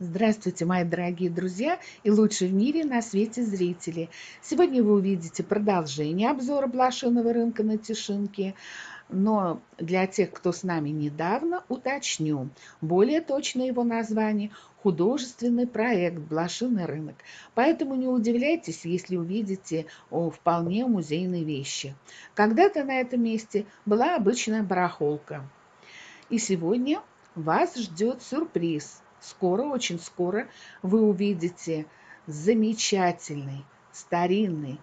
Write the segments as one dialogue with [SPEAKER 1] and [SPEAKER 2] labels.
[SPEAKER 1] Здравствуйте, мои дорогие друзья и лучшие в мире на свете зрители. Сегодня вы увидите продолжение обзора блошиного рынка на Тишинке. Но для тех, кто с нами недавно, уточню. Более точное его название – художественный проект «Блошиный рынок». Поэтому не удивляйтесь, если увидите о, вполне музейные вещи. Когда-то на этом месте была обычная барахолка. И сегодня вас ждет сюрприз – скоро, очень скоро вы увидите замечательный, старинный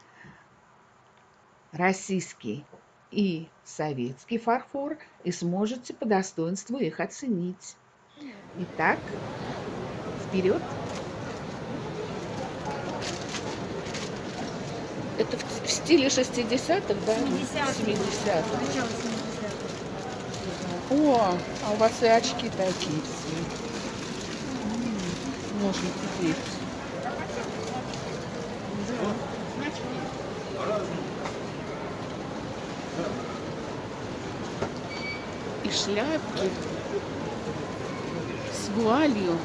[SPEAKER 1] российский и советский фарфор и сможете по достоинству их оценить. Итак, вперед! Это в, стиле 60-х, да? 70-х. О, а у вас и очки такие все можно купить. И шляпки с вуалью.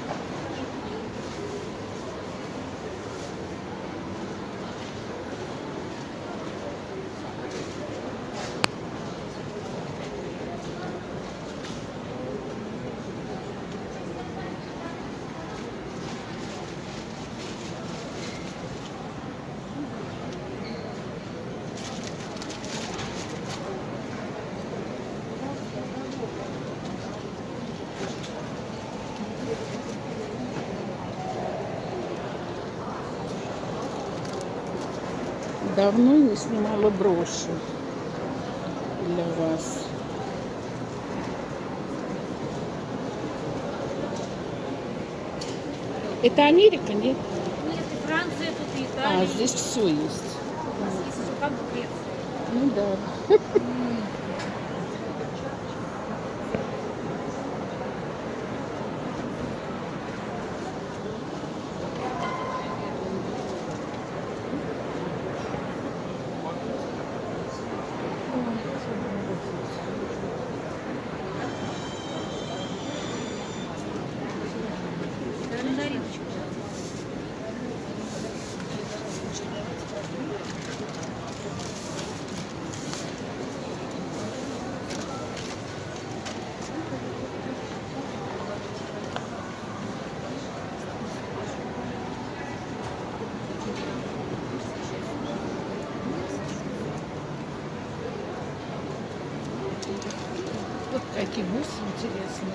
[SPEAKER 1] Давно не снимала броши для вас. Это Америка, нет?
[SPEAKER 2] Нет, и Франция тут, и Италия.
[SPEAKER 1] А, здесь все есть.
[SPEAKER 2] Здесь как бы Греция.
[SPEAKER 1] Ну да. Вот какие бусы интересные.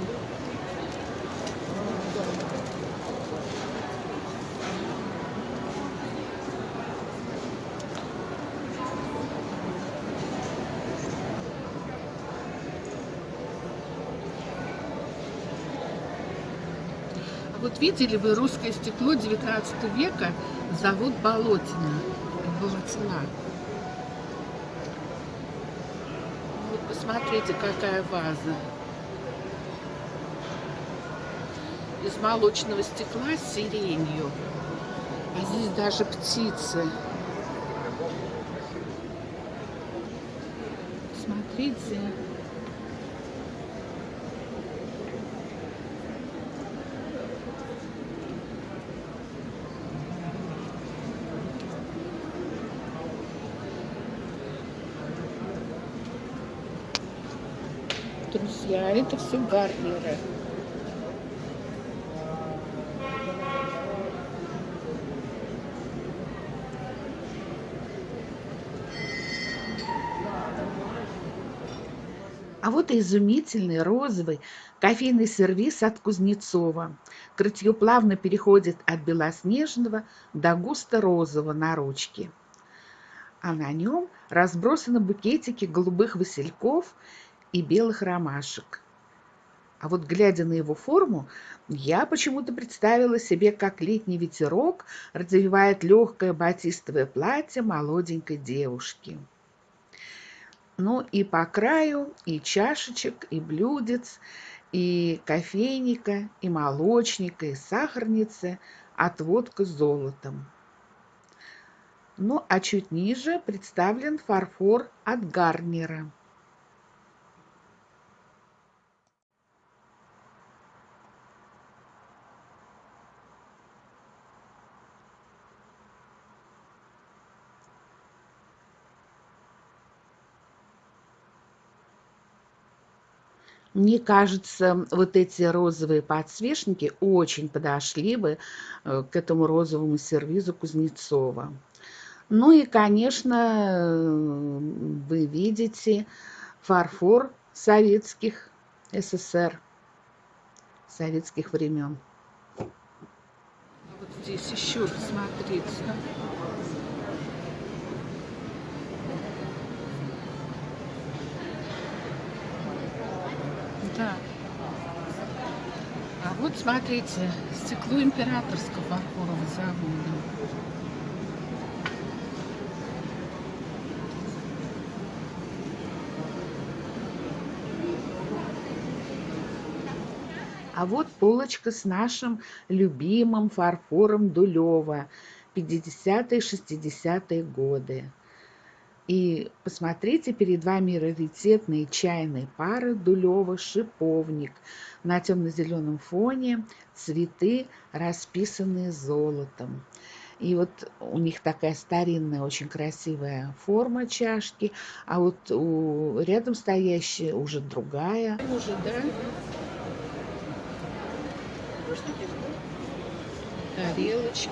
[SPEAKER 1] А вот видели вы русское стекло 19 века, зовут Болотина. Болотина. Посмотрите, какая ваза. Из молочного стекла с сиренью. А здесь даже птицы. Смотрите. Друзья. Это все гарниры. А вот и изумительный розовый кофейный сервиз от Кузнецова. Крытье плавно переходит от белоснежного до густо-розового на ручке. А на нем разбросаны букетики голубых васильков и белых ромашек. А вот глядя на его форму, я почему-то представила себе, как летний ветерок развивает легкое батистовое платье молоденькой девушки. Ну и по краю и чашечек, и блюдец, и кофейника, и молочника, и сахарницы отводка с золотом. Ну а чуть ниже представлен фарфор от Гарнера.
[SPEAKER 3] Мне кажется, вот эти розовые подсвечники очень подошли бы э, к этому розовому сервизу Кузнецова. Ну и, конечно, вы видите фарфор советских СССР, советских времен. Вот здесь еще посмотрите. Да. А вот смотрите, стекло императорского фарфорового завода. А вот полочка с нашим любимым фарфором Дулева 50-60-е годы. И посмотрите, перед вами раритетные чайные пары Дулева шиповник. На темно-зеленом фоне цветы, расписанные золотом. И вот у них такая старинная, очень красивая форма чашки, а вот у рядом стоящая уже другая. Уже, да? тарелочки.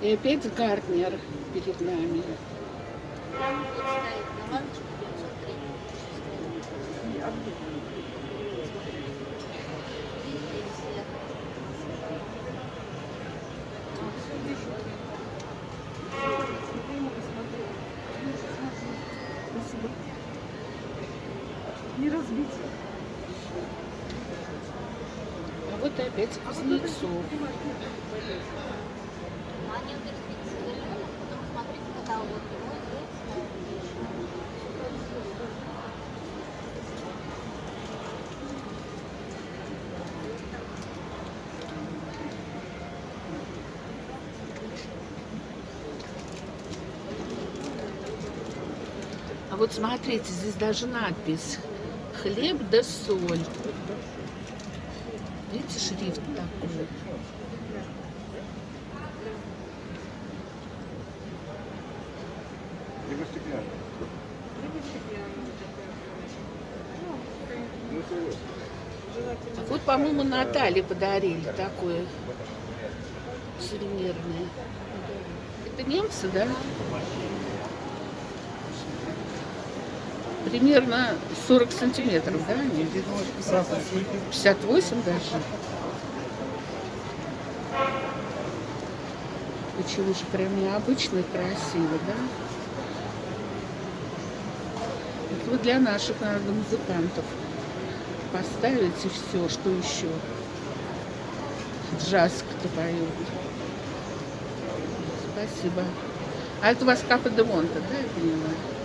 [SPEAKER 3] И опять Гарднер перед нами.
[SPEAKER 4] Не
[SPEAKER 3] Вот опять Кузнецов. А вот смотрите, здесь даже надпись «Хлеб да соль». Видите, шрифт такой. Вот, по-моему, Наталье подарили такое сувенирное. Это немцы, да? Примерно 40 сантиметров, да? 58 даже. Очень уж прям необычно и красиво, да? Это вот для наших, наверное, музыкантов поставить и все, что еще. Джаз кто поет. Спасибо. А это у вас Капа де Монте, да, я поняла?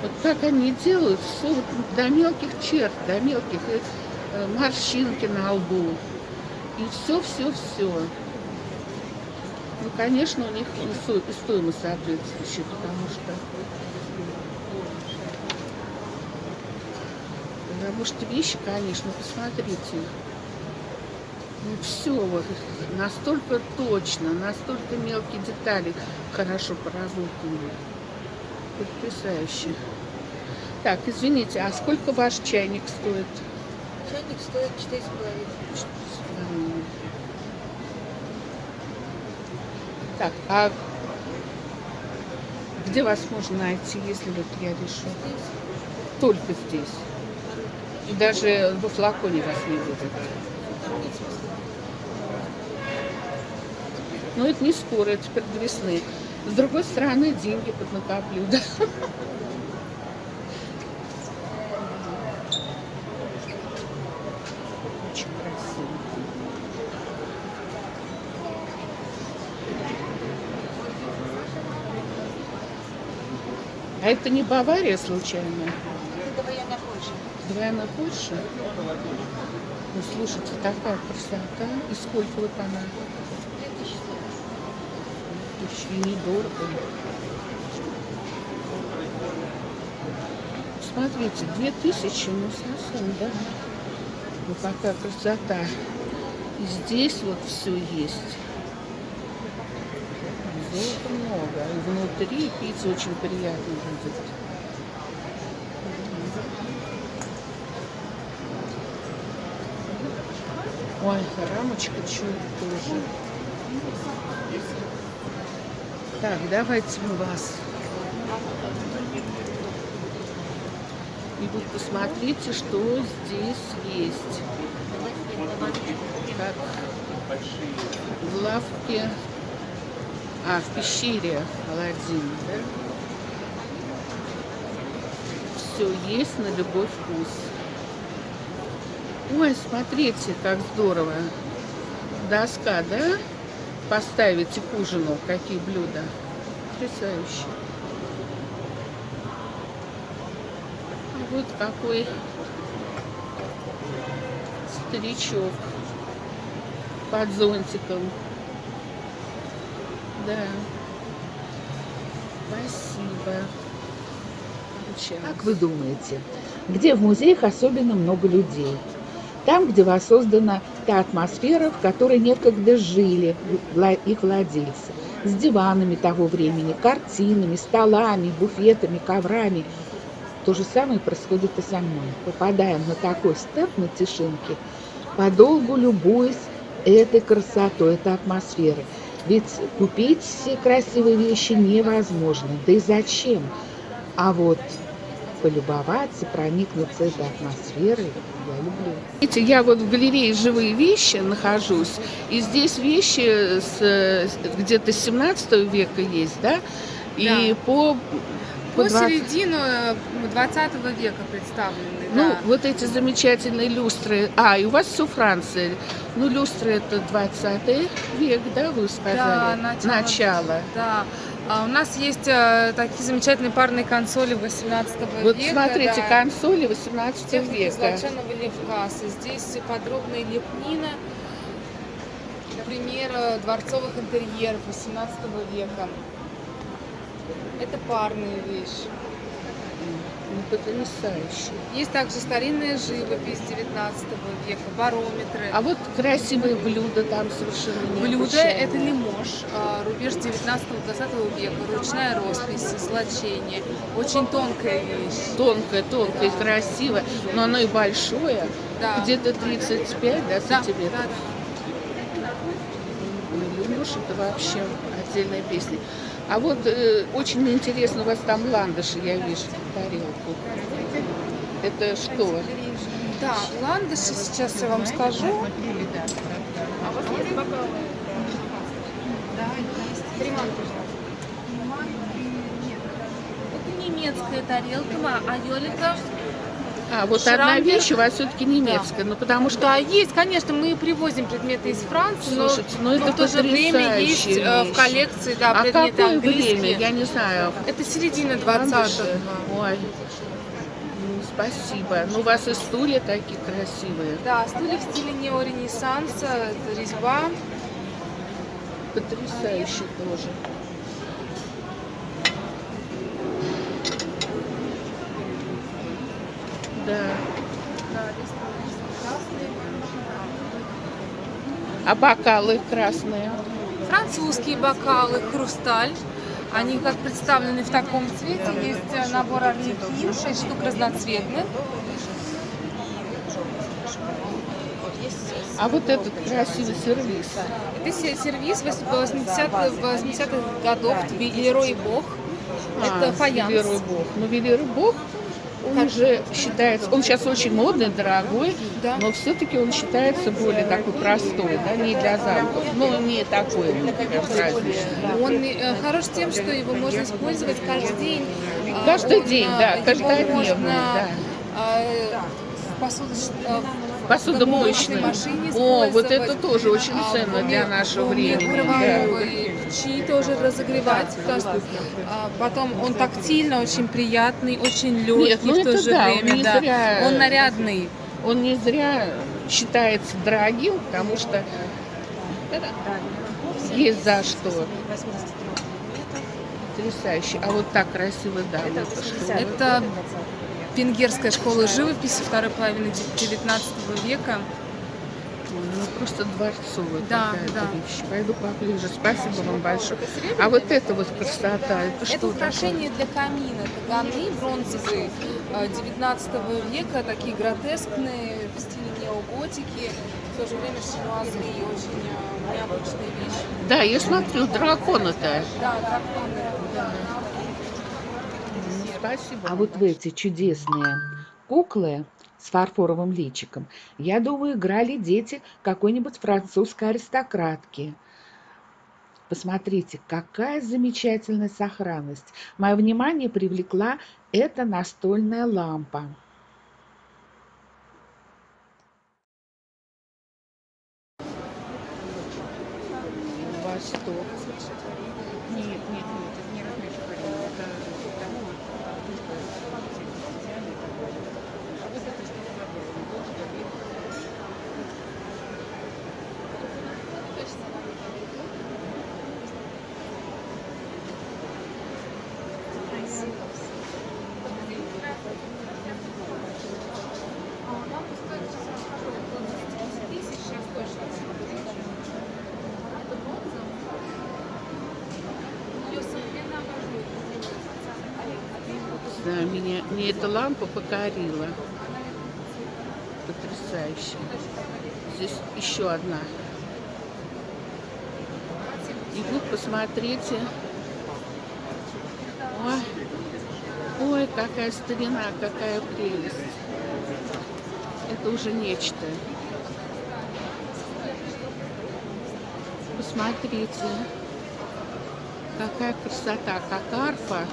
[SPEAKER 3] Вот так они делают, все вот до мелких черт, до мелких э, морщинки на лбу. И все, все, все. Ну, конечно, у них и стоимость соответствующая, потому что потому что вещи, конечно, посмотрите. Ну, все вот настолько точно, настолько мелкие детали хорошо поработаны. Потрясающе. Так, извините, а сколько ваш чайник стоит?
[SPEAKER 4] Чайник стоит 4,5.
[SPEAKER 3] Так, а где вас можно найти, если вот я решу?
[SPEAKER 4] Здесь.
[SPEAKER 3] Только здесь. И даже во флаконе вас не будет. Но это не скоро, это теперь до весны. С другой стороны, деньги поднакоплю, да. Очень красиво. А это не Бавария случайно? Двойная больше? Ну, слушайте, такая красота. И сколько вот она? Недорого. Смотрите, две тысячи, ну совсем, да? Ну какая красота. И здесь вот все есть. Золота много. И внутри пицца очень приятно будет. Ой, рамочка что тоже. Так, давайте мы вас. И вот посмотрите, что здесь есть. Как в лавке, а, в пещере Аладдин? Все есть на любой вкус. Ой, смотрите, как здорово. Доска, да? Поставите к ужину, какие блюда. Потрясающе. А Вот какой старичок под зонтиком. Да. Спасибо. Как вы думаете, где в музеях особенно много людей? Там, где воссоздана та атмосфера, в которой некогда жили их владельцы. С диванами того времени, картинами, столами, буфетами, коврами. То же самое происходит и со мной. Попадаем на такой стенд на Тишинке, подолгу любуясь этой красотой, этой атмосферой. Ведь купить все красивые вещи невозможно. Да и зачем? А вот полюбоваться, проникнуться этой атмосферой я люблю. Видите, я вот в галерее «Живые вещи» нахожусь, и здесь вещи где-то 17 века есть, да? И по...
[SPEAKER 2] По
[SPEAKER 3] 20
[SPEAKER 2] середину 20 века представлены.
[SPEAKER 3] Ну,
[SPEAKER 2] да.
[SPEAKER 3] вот эти замечательные люстры. А, и у вас все Франция. Ну, люстры это 20 век, да, вы сказали?
[SPEAKER 2] Да, начало.
[SPEAKER 3] Начало.
[SPEAKER 2] Да. А у нас есть э, такие замечательные парные консоли 18
[SPEAKER 3] Вот
[SPEAKER 2] века.
[SPEAKER 3] смотрите,
[SPEAKER 2] да.
[SPEAKER 3] консоли 18
[SPEAKER 2] Техника
[SPEAKER 3] века.
[SPEAKER 2] золоченого левкаса. Здесь подробная лепнина, например, дворцовых интерьеров 18 века. Это парные вещи.
[SPEAKER 3] Ну, потрясающе.
[SPEAKER 2] Есть также старинная живопись 19 века, барометры.
[SPEAKER 3] А вот красивые блюда там совершенно
[SPEAKER 2] Блюдо
[SPEAKER 3] необычайные.
[SPEAKER 2] это лимож, а, рубеж 19-20 века, ручная роспись, злочение. Очень тонкая вещь.
[SPEAKER 3] Тонкое, тонкое,
[SPEAKER 2] Да.
[SPEAKER 3] красивое, но оно и большое.
[SPEAKER 2] Да.
[SPEAKER 3] Где-то 35 да,
[SPEAKER 2] Да,
[SPEAKER 3] сантиметров.
[SPEAKER 2] да,
[SPEAKER 3] Ну, Лемуш это вообще отдельная песня. А вот э, очень интересно, у вас там ландыши, я вижу, в тарелку. Это что?
[SPEAKER 2] да. Да, ландыши сейчас я вам скажу.
[SPEAKER 5] Это немецкая тарелка, а Йолика
[SPEAKER 3] А, вот одна
[SPEAKER 2] Шрамберг.
[SPEAKER 3] вещь у вас все-таки немецкая, ну потому что
[SPEAKER 2] Да, есть, конечно, мы привозим предметы из Франции, но,
[SPEAKER 3] Слушайте, ну это
[SPEAKER 2] но в то же время есть
[SPEAKER 3] потрясающая
[SPEAKER 2] э,
[SPEAKER 3] вещь.
[SPEAKER 2] в коллекции да,
[SPEAKER 3] а
[SPEAKER 2] предметы
[SPEAKER 3] какое
[SPEAKER 2] английские.
[SPEAKER 3] время? Я не знаю.
[SPEAKER 2] Это середина 20
[SPEAKER 3] Ландыши? Ой, ну, спасибо. Ну, у вас и стулья такие красивые.
[SPEAKER 2] Да, стулья в стиле неоренессанса, резьба.
[SPEAKER 3] Потрясающе тоже. Да. А бокалы красные?
[SPEAKER 2] Французские бокалы, хрусталь. Они как представлены в таком цвете. Есть э, набор орликин, 6 штук разноцветных.
[SPEAKER 3] А вот этот красивый сервис.
[SPEAKER 2] Это се- сервис 80-х 80-х годов, Лерой Бог. Это
[SPEAKER 3] А,
[SPEAKER 2] фаянс.
[SPEAKER 3] Велерой Бог. Ну, Велерой Бог, он уже считается, он сейчас очень модный, дорогой,
[SPEAKER 2] Да.
[SPEAKER 3] но все-таки он считается более такой простой, да, не для замков. Ну, не такой, например, праздничный.
[SPEAKER 2] Он э, хорош тем, что его можно использовать каждый день. А,
[SPEAKER 3] Каждый
[SPEAKER 2] он,
[SPEAKER 3] день,
[SPEAKER 2] э,
[SPEAKER 3] да,
[SPEAKER 2] его
[SPEAKER 3] каждодневный,
[SPEAKER 2] можно,
[SPEAKER 3] да.
[SPEAKER 2] э, э, в посудомоечной машине
[SPEAKER 3] О, вот это тоже очень
[SPEAKER 2] А,
[SPEAKER 3] ценно для нашего времени. да.
[SPEAKER 2] Печи тоже разогревать. что, а, потом он тактильно очень приятный, очень легкий
[SPEAKER 3] Нет, ну
[SPEAKER 2] в то же
[SPEAKER 3] да, он
[SPEAKER 2] время.
[SPEAKER 3] не
[SPEAKER 2] да.
[SPEAKER 3] зря-
[SPEAKER 2] Он нарядный.
[SPEAKER 3] Он не зря считается дорогим, потому что есть за что. Потрясающе. А вот так красиво, да. вот это что?
[SPEAKER 2] Это венгерская школа живописи второй половины 19 века.
[SPEAKER 3] Ну, просто дворцовая
[SPEAKER 2] Да,
[SPEAKER 3] какая-то
[SPEAKER 2] да.
[SPEAKER 3] вещь. Пойду поближе. Спасибо вам большое. А вот это вот красота, это что
[SPEAKER 2] Это
[SPEAKER 3] такое?
[SPEAKER 2] украшение для камина. Это ганы бронзовые э, 19 века, такие гротескные, в стиле неоготики. В то же время шинуазные, очень э, необычные вещи.
[SPEAKER 3] Да, я смотрю, дракона-то.
[SPEAKER 2] Да, драконы.
[SPEAKER 3] Ну, Спасибо.
[SPEAKER 1] А вот в эти чудесные куклы с фарфоровым личиком, я думаю, играли дети какой-нибудь французской аристократки. Посмотрите, какая замечательная сохранность. Мое внимание привлекла эта настольная лампа.
[SPEAKER 3] Восток. Нет, нет, нет, это не размечу Это тому, а вот это что Да, меня, мне эта лампа покорила. Потрясающе. Здесь еще одна. И вот посмотрите. Ой, ой, какая старина, какая прелесть. Это уже нечто. Посмотрите. Какая красота, как арфа.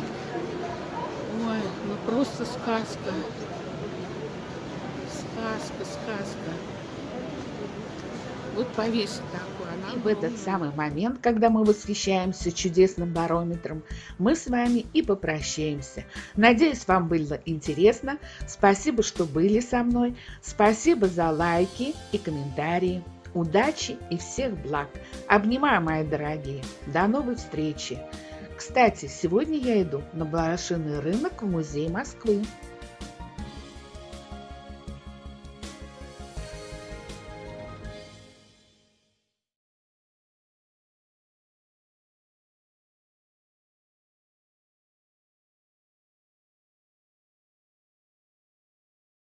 [SPEAKER 3] Просто сказка. Сказка, сказка. Вот повесить. Она
[SPEAKER 1] И в этот самый момент, когда мы восхищаемся чудесным барометром, мы с вами и попрощаемся. Надеюсь, вам было интересно. Спасибо, что были со мной. Спасибо за лайки и комментарии. Удачи и всех благ. Обнимаю, мои дорогие. До новой встречи. Кстати, сегодня я иду на блошиный рынок в музей Москвы.